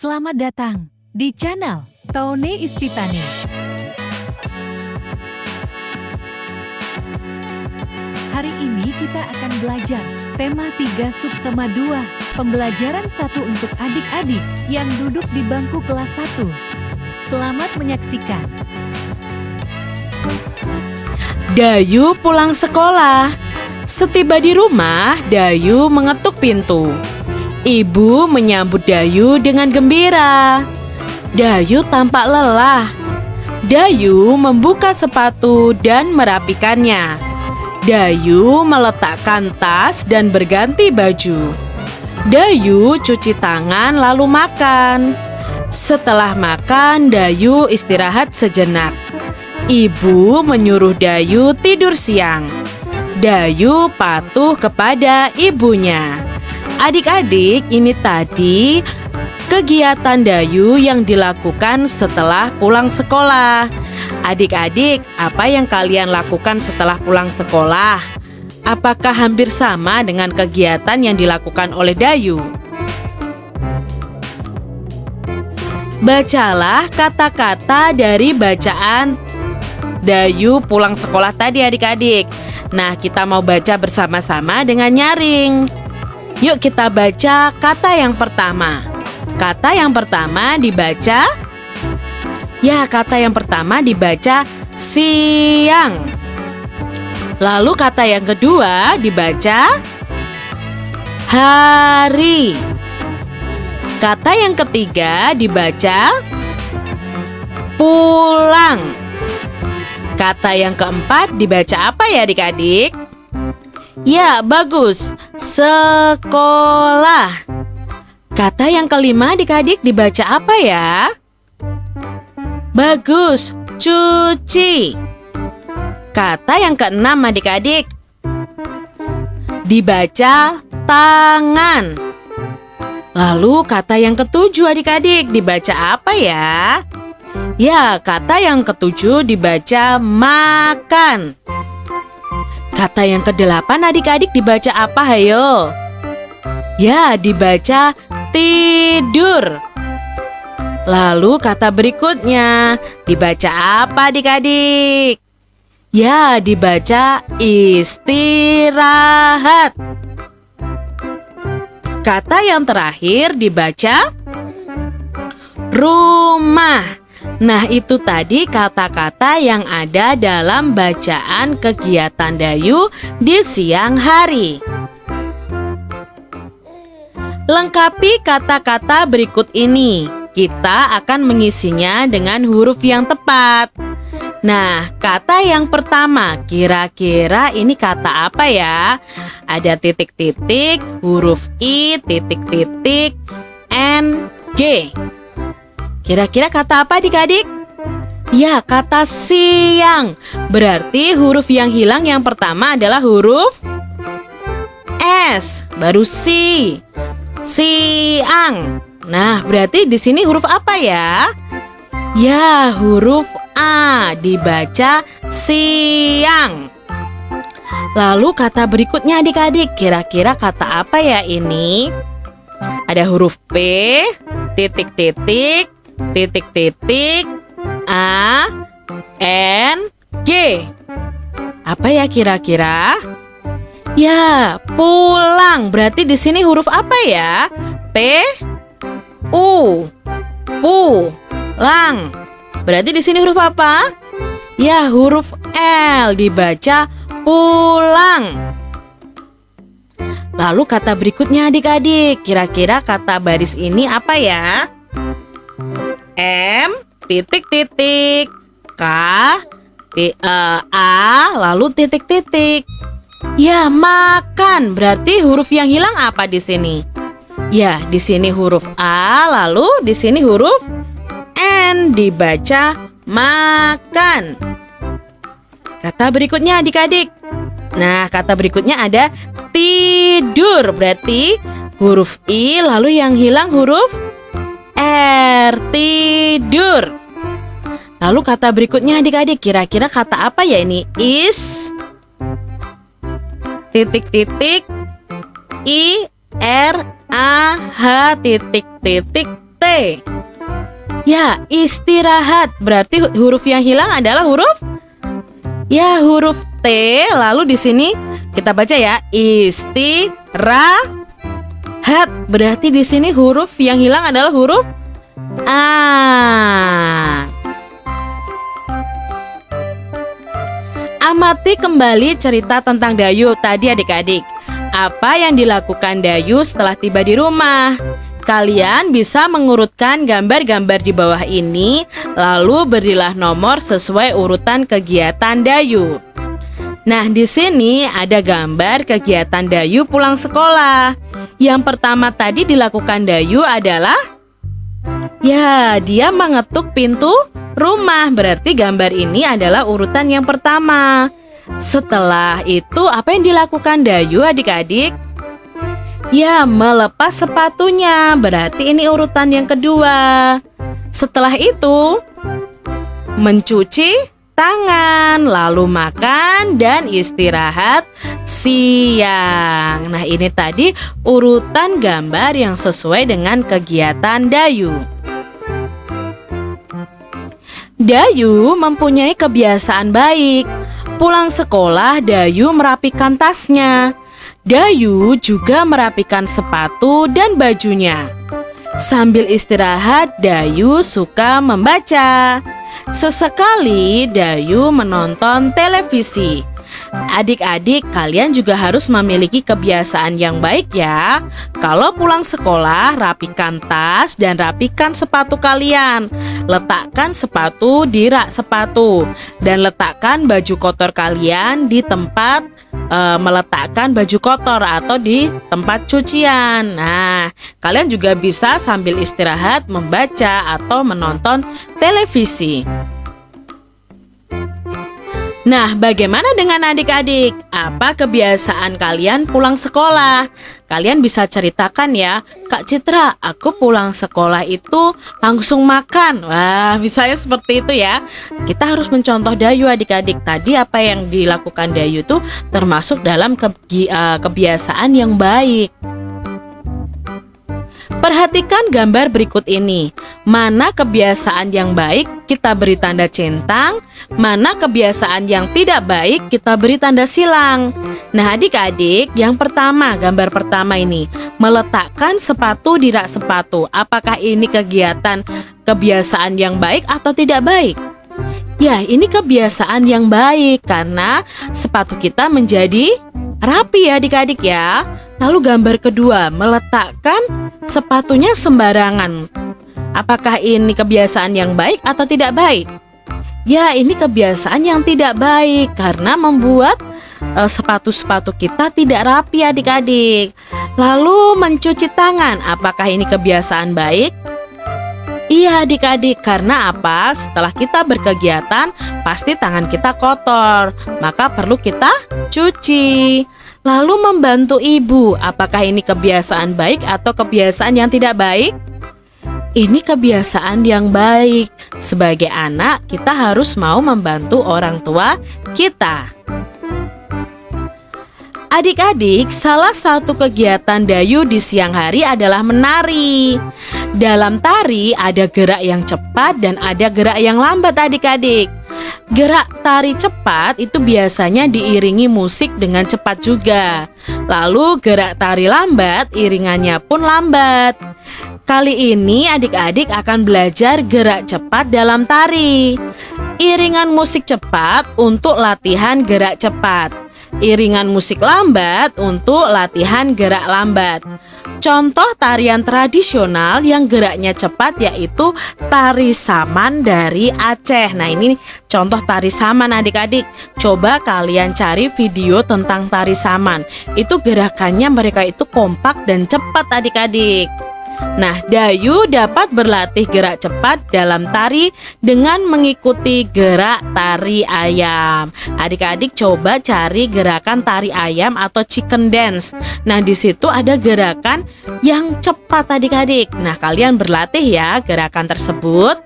Selamat datang di channel Tone Ispitani. Hari ini kita akan belajar tema 3 subtema 2, pembelajaran satu untuk adik-adik yang duduk di bangku kelas 1. Selamat menyaksikan. Dayu pulang sekolah. Setiba di rumah, Dayu mengetuk pintu. Ibu menyambut Dayu dengan gembira. Dayu tampak lelah. Dayu membuka sepatu dan merapikannya. Dayu meletakkan tas dan berganti baju. Dayu cuci tangan lalu makan. Setelah makan, Dayu istirahat sejenak. Ibu menyuruh Dayu tidur siang. Dayu patuh kepada ibunya. Adik-adik, ini tadi kegiatan Dayu yang dilakukan setelah pulang sekolah. Adik-adik, apa yang kalian lakukan setelah pulang sekolah? Apakah hampir sama dengan kegiatan yang dilakukan oleh Dayu? Bacalah kata-kata dari bacaan Dayu pulang sekolah tadi adik-adik. Nah, kita mau baca bersama-sama dengan nyaring. Yuk kita baca kata yang pertama. Kata yang pertama dibaca Ya, kata yang pertama dibaca siang. Lalu kata yang kedua dibaca hari. Kata yang ketiga dibaca pulang. Kata yang keempat dibaca apa ya adik-adik? Ya, bagus. Sekolah. Kata yang kelima adik-adik dibaca apa ya? Bagus. Cuci. Kata yang keenam adik-adik dibaca tangan. Lalu kata yang ketujuh adik-adik dibaca apa ya? Ya, kata yang ketujuh dibaca makan. Kata yang kedelapan adik-adik dibaca apa hayo? Ya, dibaca tidur. Lalu kata berikutnya dibaca apa adik-adik? Ya, dibaca istirahat. Kata yang terakhir dibaca rumah. Nah, itu tadi kata-kata yang ada dalam bacaan kegiatan Dayu di siang hari. Lengkapi kata-kata berikut ini. Kita akan mengisinya dengan huruf yang tepat. Nah, kata yang pertama, kira-kira ini kata apa ya? Ada titik-titik, huruf I, titik-titik, N, G. Kira-kira kata apa adik-adik? Ya, kata siang. Berarti huruf yang hilang yang pertama adalah huruf S, baru si. Siang. Nah, berarti di sini huruf apa ya? Ya, huruf A dibaca siang. Lalu kata berikutnya adik-adik, kira-kira kata apa ya ini? Ada huruf P, titik-titik, titik-titik A N G. Apa ya kira-kira? Ya, pulang. Berarti di sini huruf apa ya? P U Pu lang. Berarti di sini huruf apa? Ya, huruf L dibaca pulang. Lalu kata berikutnya adik-adik, kira-kira kata baris ini apa ya? M titik titik K T, uh, A lalu titik titik. Ya, makan. Berarti huruf yang hilang apa di sini? Ya, di sini huruf A, lalu di sini huruf N dibaca makan. Kata berikutnya adik-adik. Nah, kata berikutnya ada tidur. Berarti huruf I lalu yang hilang huruf R tidur. Lalu kata berikutnya adik-adik kira-kira kata apa ya ini? Is titik-titik I R A H titik-titik T. Ya, istirahat. Berarti huruf yang hilang adalah huruf Ya, huruf T. Lalu di sini kita baca ya, istirahat. Berarti di sini huruf yang hilang adalah huruf A. Amati kembali cerita tentang Dayu tadi adik-adik. Apa yang dilakukan Dayu setelah tiba di rumah? Kalian bisa mengurutkan gambar-gambar di bawah ini, lalu berilah nomor sesuai urutan kegiatan Dayu. Nah, di sini ada gambar kegiatan Dayu pulang sekolah. Yang pertama tadi dilakukan Dayu adalah Ya, dia mengetuk pintu rumah. Berarti gambar ini adalah urutan yang pertama. Setelah itu, apa yang dilakukan Dayu adik-adik? Ya, melepas sepatunya. Berarti ini urutan yang kedua. Setelah itu, mencuci tangan, lalu makan dan istirahat siang. Nah, ini tadi urutan gambar yang sesuai dengan kegiatan Dayu. Dayu mempunyai kebiasaan baik. Pulang sekolah, Dayu merapikan tasnya. Dayu juga merapikan sepatu dan bajunya. Sambil istirahat, Dayu suka membaca. Sesekali, Dayu menonton televisi. Adik-adik, kalian juga harus memiliki kebiasaan yang baik ya. Kalau pulang sekolah, rapikan tas dan rapikan sepatu kalian. Letakkan sepatu di rak sepatu dan letakkan baju kotor kalian di tempat e, meletakkan baju kotor atau di tempat cucian. Nah, kalian juga bisa sambil istirahat membaca atau menonton televisi. Nah, bagaimana dengan adik-adik? Apa kebiasaan kalian pulang sekolah? Kalian bisa ceritakan ya, Kak Citra, aku pulang sekolah itu langsung makan. Wah, misalnya seperti itu ya. Kita harus mencontoh Dayu adik-adik. Tadi apa yang dilakukan Dayu itu termasuk dalam eh, kebiasaan yang baik. Perhatikan gambar berikut ini. Mana kebiasaan yang baik kita beri tanda centang, mana kebiasaan yang tidak baik kita beri tanda silang. Nah, adik-adik, yang pertama, gambar pertama ini, meletakkan sepatu di rak sepatu. Apakah ini kegiatan kebiasaan yang baik atau tidak baik? Ya, ini kebiasaan yang baik karena sepatu kita menjadi rapi ya adik-adik ya. Lalu gambar kedua, meletakkan sepatunya sembarangan. Apakah ini kebiasaan yang baik atau tidak baik? Ya, ini kebiasaan yang tidak baik karena membuat eh, sepatu-sepatu kita tidak rapi adik-adik. Lalu mencuci tangan, apakah ini kebiasaan baik? Iya adik-adik, karena apa? Setelah kita berkegiatan, pasti tangan kita kotor, maka perlu kita cuci. Lalu membantu ibu, apakah ini kebiasaan baik atau kebiasaan yang tidak baik? Ini kebiasaan yang baik. Sebagai anak, kita harus mau membantu orang tua kita. Adik-adik, salah satu kegiatan Dayu di siang hari adalah menari. Dalam tari ada gerak yang cepat dan ada gerak yang lambat adik-adik. Gerak tari cepat itu biasanya diiringi musik dengan cepat juga. Lalu gerak tari lambat iringannya pun lambat. Kali ini adik-adik akan belajar gerak cepat dalam tari. Iringan musik cepat untuk latihan gerak cepat. Iringan musik lambat untuk latihan gerak lambat. Contoh tarian tradisional yang geraknya cepat yaitu tari saman dari Aceh. Nah, ini contoh tari saman adik-adik. Coba kalian cari video tentang tari saman. Itu gerakannya mereka itu kompak dan cepat adik-adik. Nah, Dayu dapat berlatih gerak cepat dalam tari dengan mengikuti gerak tari ayam. Adik-adik coba cari gerakan tari ayam atau chicken dance. Nah, di situ ada gerakan yang cepat adik-adik. Nah, kalian berlatih ya gerakan tersebut.